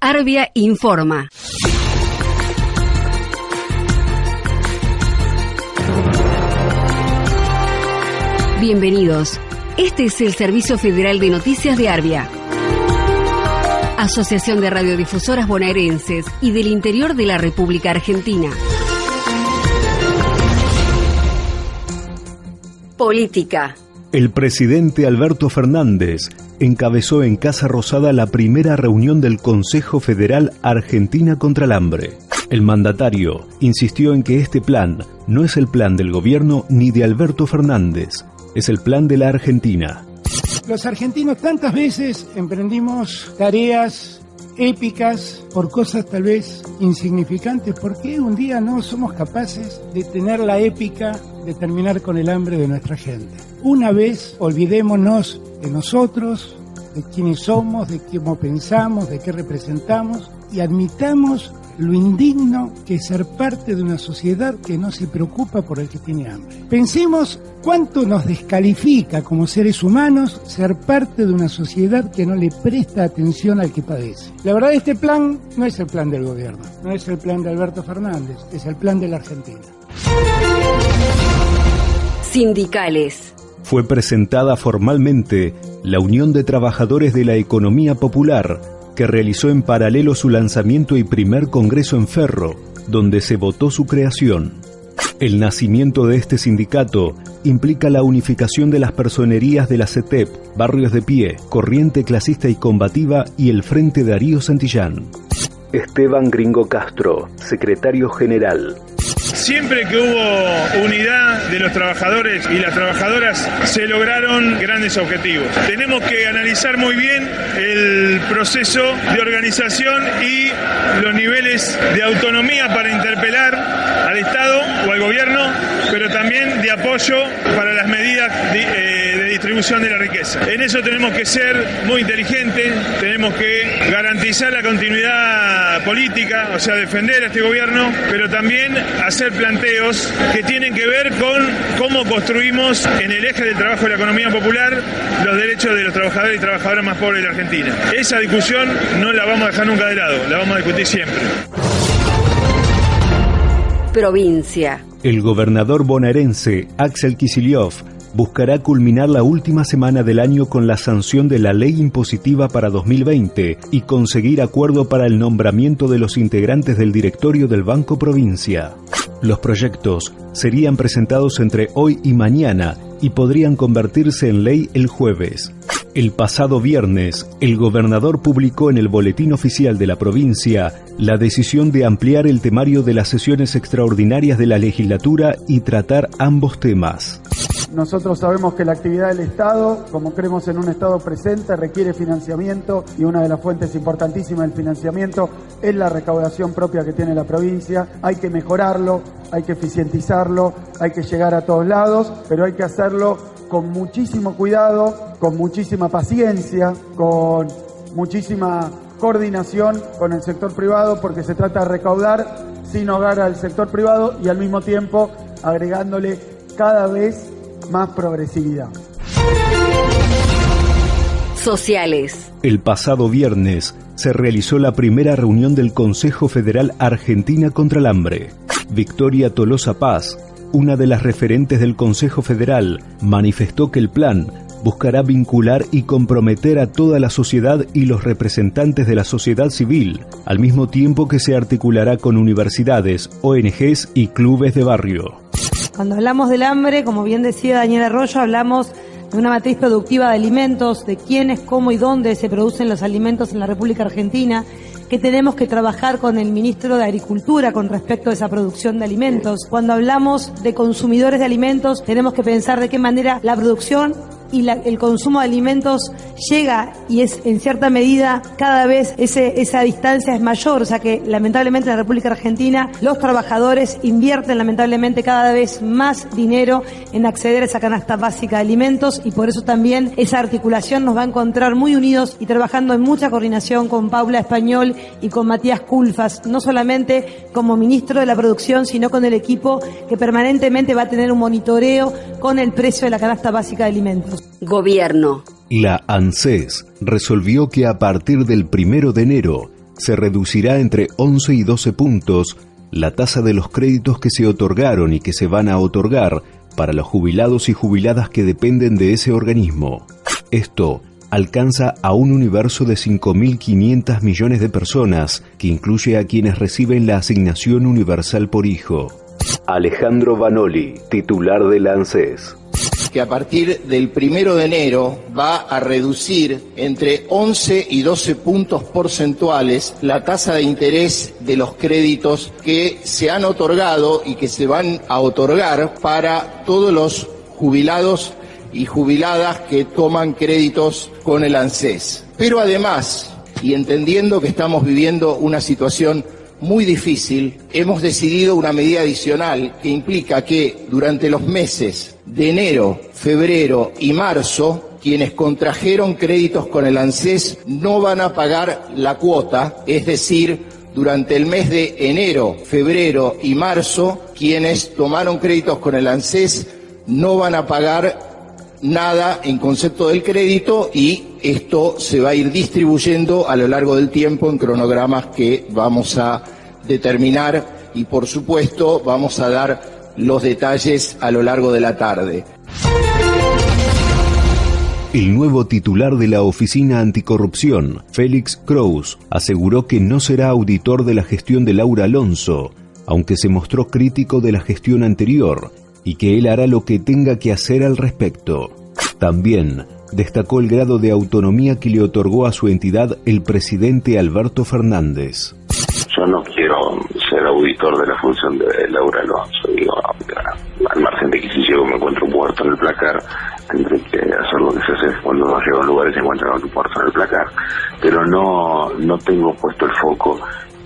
Arbia informa. Bienvenidos. Este es el Servicio Federal de Noticias de Arbia. Asociación de Radiodifusoras Bonaerenses y del Interior de la República Argentina. Política. El presidente Alberto Fernández encabezó en Casa Rosada la primera reunión del Consejo Federal Argentina contra el Hambre. El mandatario insistió en que este plan no es el plan del gobierno ni de Alberto Fernández, es el plan de la Argentina. Los argentinos tantas veces emprendimos tareas épicas por cosas tal vez insignificantes. ¿Por qué un día no somos capaces de tener la épica de terminar con el hambre de nuestra gente? Una vez olvidémonos de nosotros, de quiénes somos, de cómo pensamos, de qué representamos y admitamos lo indigno que es ser parte de una sociedad que no se preocupa por el que tiene hambre. Pensemos cuánto nos descalifica como seres humanos ser parte de una sociedad que no le presta atención al que padece. La verdad, este plan no es el plan del gobierno, no es el plan de Alberto Fernández, es el plan de la Argentina. Sindicales. Fue presentada formalmente la Unión de Trabajadores de la Economía Popular, que realizó en paralelo su lanzamiento y primer congreso en Ferro, donde se votó su creación. El nacimiento de este sindicato implica la unificación de las personerías de la CETEP, Barrios de Pie, Corriente Clasista y Combativa y el Frente Darío Santillán. Esteban Gringo Castro, secretario general. Siempre que hubo unidad de los trabajadores y las trabajadoras, se lograron grandes objetivos. Tenemos que analizar muy bien el proceso de organización y los niveles de autonomía para interpelar al Estado o al gobierno, pero también de apoyo para las medidas de, eh, de distribución de la riqueza. En eso tenemos que ser muy inteligentes, tenemos que garantizar la continuidad política, o sea, defender a este gobierno, pero también hacer planteos que tienen que ver con cómo construimos en el eje del trabajo de la economía popular los derechos de los trabajadores y trabajadoras más pobres de la Argentina. Esa discusión no la vamos a dejar nunca de lado, la vamos a discutir siempre. Provincia. El gobernador bonaerense Axel Kicillof buscará culminar la última semana del año con la sanción de la ley impositiva para 2020 y conseguir acuerdo para el nombramiento de los integrantes del directorio del Banco Provincia. Los proyectos serían presentados entre hoy y mañana y podrían convertirse en ley el jueves. El pasado viernes, el gobernador publicó en el Boletín Oficial de la provincia la decisión de ampliar el temario de las sesiones extraordinarias de la legislatura y tratar ambos temas. Nosotros sabemos que la actividad del Estado, como creemos en un Estado presente, requiere financiamiento y una de las fuentes importantísimas del financiamiento es la recaudación propia que tiene la provincia. Hay que mejorarlo, hay que eficientizarlo, hay que llegar a todos lados, pero hay que hacerlo con muchísimo cuidado, con muchísima paciencia, con muchísima coordinación con el sector privado, porque se trata de recaudar sin hogar al sector privado y al mismo tiempo agregándole cada vez más progresividad. Sociales. El pasado viernes se realizó la primera reunión del Consejo Federal Argentina contra el Hambre. Victoria Tolosa Paz, una de las referentes del Consejo Federal, manifestó que el plan buscará vincular y comprometer a toda la sociedad y los representantes de la sociedad civil, al mismo tiempo que se articulará con universidades, ONGs y clubes de barrio. Cuando hablamos del hambre, como bien decía Daniel Arroyo, hablamos de una matriz productiva de alimentos, de quiénes, cómo y dónde se producen los alimentos en la República Argentina, que tenemos que trabajar con el ministro de Agricultura con respecto a esa producción de alimentos. Cuando hablamos de consumidores de alimentos, tenemos que pensar de qué manera la producción y el consumo de alimentos llega y es en cierta medida cada vez ese, esa distancia es mayor, o sea que lamentablemente en la República Argentina los trabajadores invierten lamentablemente cada vez más dinero en acceder a esa canasta básica de alimentos y por eso también esa articulación nos va a encontrar muy unidos y trabajando en mucha coordinación con Paula Español y con Matías Culfas, no solamente como ministro de la producción, sino con el equipo que permanentemente va a tener un monitoreo con el precio de la canasta básica de alimentos. Gobierno. La ANSES resolvió que a partir del primero de enero se reducirá entre 11 y 12 puntos la tasa de los créditos que se otorgaron y que se van a otorgar para los jubilados y jubiladas que dependen de ese organismo. Esto alcanza a un universo de 5.500 millones de personas, que incluye a quienes reciben la asignación universal por hijo. Alejandro Vanoli, titular del ANSES que a partir del primero de enero va a reducir entre 11 y 12 puntos porcentuales la tasa de interés de los créditos que se han otorgado y que se van a otorgar para todos los jubilados y jubiladas que toman créditos con el ANSES. Pero además, y entendiendo que estamos viviendo una situación muy difícil, hemos decidido una medida adicional que implica que durante los meses de enero, febrero y marzo, quienes contrajeron créditos con el ANSES no van a pagar la cuota, es decir, durante el mes de enero, febrero y marzo, quienes tomaron créditos con el ANSES no van a pagar nada en concepto del crédito y esto se va a ir distribuyendo a lo largo del tiempo en cronogramas que vamos a determinar y por supuesto vamos a dar los detalles a lo largo de la tarde. El nuevo titular de la Oficina Anticorrupción, Félix Kraus, aseguró que no será auditor de la gestión de Laura Alonso, aunque se mostró crítico de la gestión anterior y que él hará lo que tenga que hacer al respecto. También destacó el grado de autonomía que le otorgó a su entidad el presidente Alberto Fernández. Yo no quiero ser auditor de la función de Laura Alonso. Digo, al margen de que si llego me encuentro muerto en el placar, tendré que hacer lo que se hace cuando uno llega a un lugar y se encuentra en el placar. Pero no, no tengo puesto el foco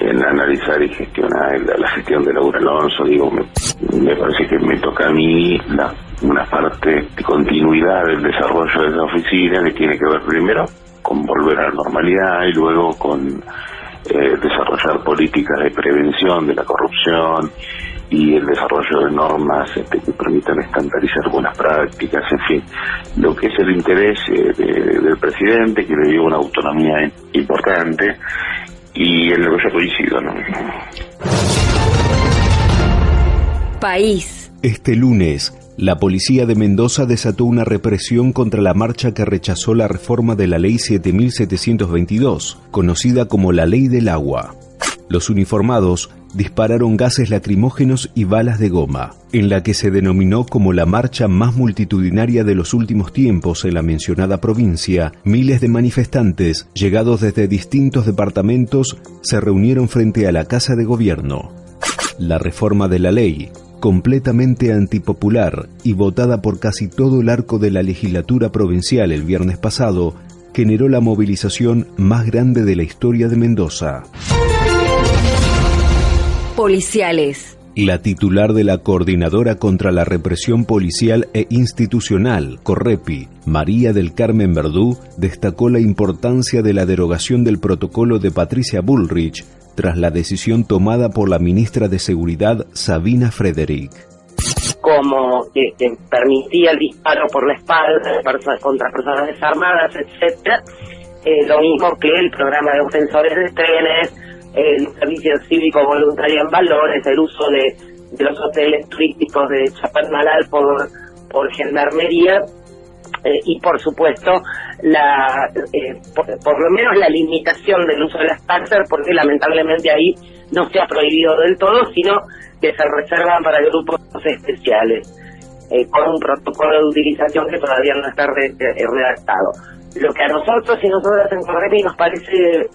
en analizar y gestionar la, gestión de Laura Alonso. Digo, me, parece que me toca a mí la, una parte de continuidad del desarrollo de esa oficina que tiene que ver primero con volver a la normalidad y luego con eh, desarrollar políticas de prevención de la corrupción y el desarrollo de normas este, que permitan estandarizar buenas prácticas, en fin, lo que es el interés eh, del presidente, que le dio una autonomía importante y en lo que yo coincido. ¿no? País. Este lunes, la policía de Mendoza desató una represión contra la marcha que rechazó la reforma de la Ley 7722, conocida como la Ley del Agua. Los uniformados dispararon gases lacrimógenos y balas de goma, en la que se denominó como la marcha más multitudinaria de los últimos tiempos en la mencionada provincia, miles de manifestantes, llegados desde distintos departamentos, se reunieron frente a la Casa de Gobierno. La reforma de la ley, completamente antipopular y votada por casi todo el arco de la legislatura provincial el viernes pasado, generó la movilización más grande de la historia de Mendoza policiales. La titular de la Coordinadora contra la Represión Policial e Institucional, Correpi, María del Carmen Verdú, destacó la importancia de la derogación del protocolo de Patricia Bullrich tras la decisión tomada por la ministra de Seguridad, Sabina Frederick como que, permitía el disparo por la espalda contra personas desarmadas, etcétera, eh, lo mismo que el programa de ofensores de trenes, el servicio cívico voluntario en valores, el uso de, los hoteles turísticos de Chapadmalal por, por gendarmería eh, y por supuesto la eh, por, lo menos la limitación del uso de las taxas porque lamentablemente ahí no se ha prohibido del todo sino que se reservan para grupos especiales eh, con un protocolo de utilización que todavía no está redactado. Lo que a nosotros y nosotras en Correpi nos parece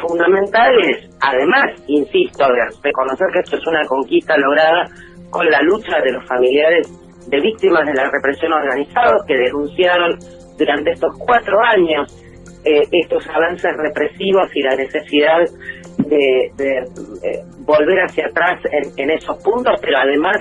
fundamental es, además, insisto, de reconocer que esto es una conquista lograda con la lucha de los familiares de víctimas de la represión organizada que denunciaron durante estos cuatro años eh, estos avances represivos y la necesidad de, eh, volver hacia atrás en esos puntos, pero además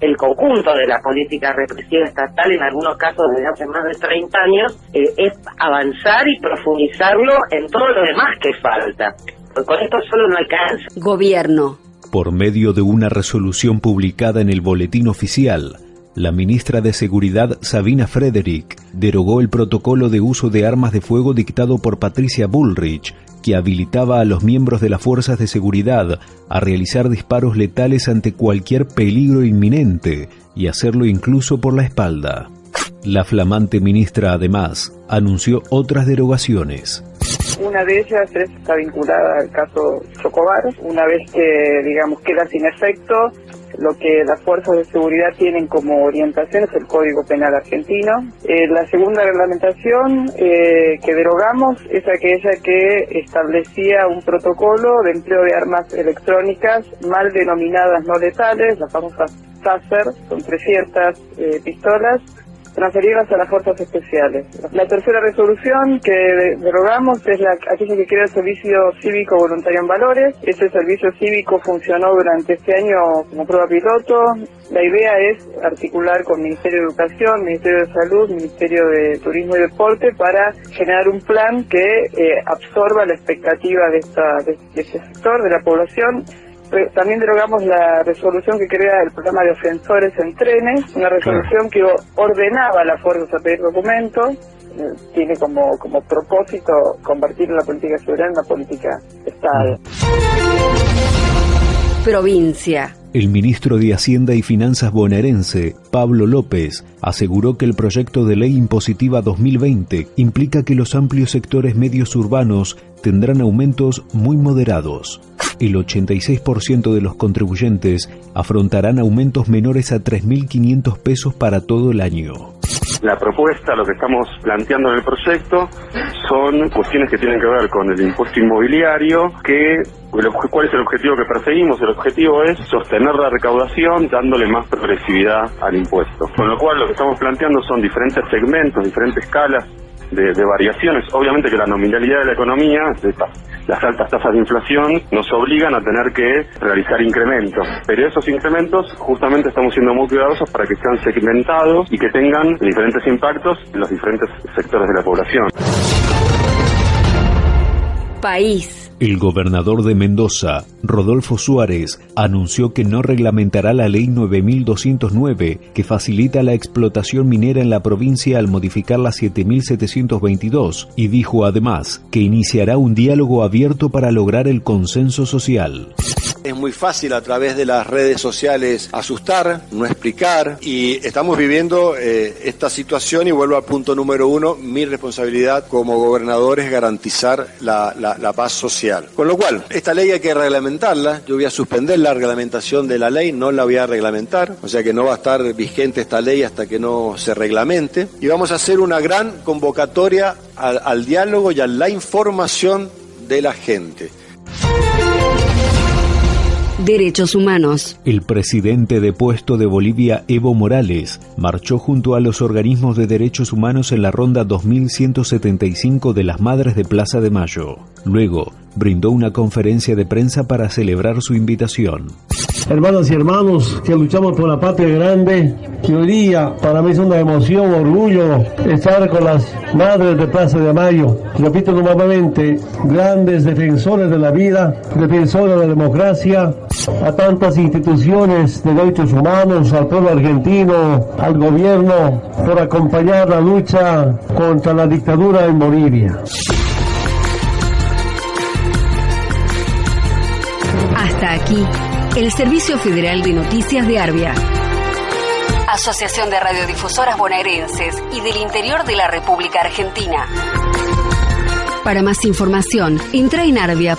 el conjunto de la política represiva estatal, en algunos casos desde hace más de 30 años, eh, es avanzar y profundizarlo en todo lo demás que falta. con esto solo no alcanza. Gobierno. Por medio de una resolución publicada en el Boletín Oficial, La ministra de Seguridad, Sabina Frederick, derogó el protocolo de uso de armas de fuego dictado por Patricia Bullrich, que habilitaba a los miembros de las fuerzas de seguridad a realizar disparos letales ante cualquier peligro inminente y hacerlo incluso por la espalda. La flamante ministra además anunció otras derogaciones. Una de ellas está vinculada al caso Chocobar. Una vez que, digamos, queda sin efecto, lo que las fuerzas de seguridad tienen como orientación es el Código Penal argentino. Eh, la segunda reglamentación eh, que derogamos es aquella que establecía un protocolo de empleo de armas electrónicas mal denominadas no letales, las famosas TASER, son 300 eh, pistolas, transferirlas a las fuerzas especiales. La tercera resolución que derogamos es la, aquella que crea el servicio cívico voluntario en valores. Ese servicio cívico funcionó durante este año como prueba piloto. La idea es articular con Ministerio de Educación, Ministerio de Salud, Ministerio de Turismo y Deporte para generar un plan que eh, absorba la expectativa de, esta, de este sector, de la población también derogamos la resolución que crea el programa de ofensores en trenes, una resolución que ordenaba a las fuerzas a pedir documentos, eh, tiene como, como propósito convertir la política soberana en una política Estado. Provincia. El ministro de Hacienda y Finanzas bonaerense, Pablo López, aseguró que el proyecto de ley impositiva 2020 implica que los amplios sectores medios urbanos tendrán aumentos muy moderados el 86% de los contribuyentes afrontarán aumentos menores a 3.500 pesos para todo el año. La propuesta, lo que estamos planteando en el proyecto, son cuestiones que tienen que ver con el impuesto inmobiliario, que ¿Cuál es el objetivo que perseguimos? El objetivo es sostener la recaudación dándole más progresividad al impuesto. Con lo cual lo que estamos planteando son diferentes segmentos, diferentes escalas de, variaciones. Obviamente que la nominalidad de la economía, las altas tasas de inflación, nos obligan a tener que realizar incrementos. Pero esos incrementos justamente estamos siendo muy cuidadosos para que sean segmentados y que tengan diferentes impactos en los diferentes sectores de la población. País. El gobernador de Mendoza, Rodolfo Suárez, anunció que no reglamentará la ley 9209 que facilita la explotación minera en la provincia al modificar la 7722 y dijo además que iniciará un diálogo abierto para lograr el consenso social. Es muy fácil a través de las redes sociales asustar, no explicar y estamos viviendo eh, esta situación y vuelvo al punto número uno, mi responsabilidad como gobernador es garantizar la, paz social. Con lo cual, esta ley hay que reglamentarla, yo voy a suspender la reglamentación de la ley, no la voy a reglamentar, o sea que no va a estar vigente esta ley hasta que no se reglamente y vamos a hacer una gran convocatoria al diálogo y a la información de la gente. Derechos Humanos. El presidente depuesto de Bolivia, Evo Morales, marchó junto a los organismos de derechos humanos en la ronda 2175 de las Madres de Plaza de Mayo. Luego, brindó una conferencia de prensa para celebrar su invitación. Hermanas y hermanos que luchamos por la patria grande, que hoy día para mí es una emoción, orgullo estar con las madres de Plaza de Mayo. Repito nuevamente, grandes defensores de la vida, defensores de la democracia, a tantas instituciones de derechos humanos, al pueblo argentino, al gobierno, por acompañar la lucha contra la dictadura en Bolivia. Hasta aquí el Servicio Federal de Noticias de Arbia. Asociación de Radiodifusoras Bonaerenses y del Interior de la República Argentina. Para más información, entra en arbia.org.ar.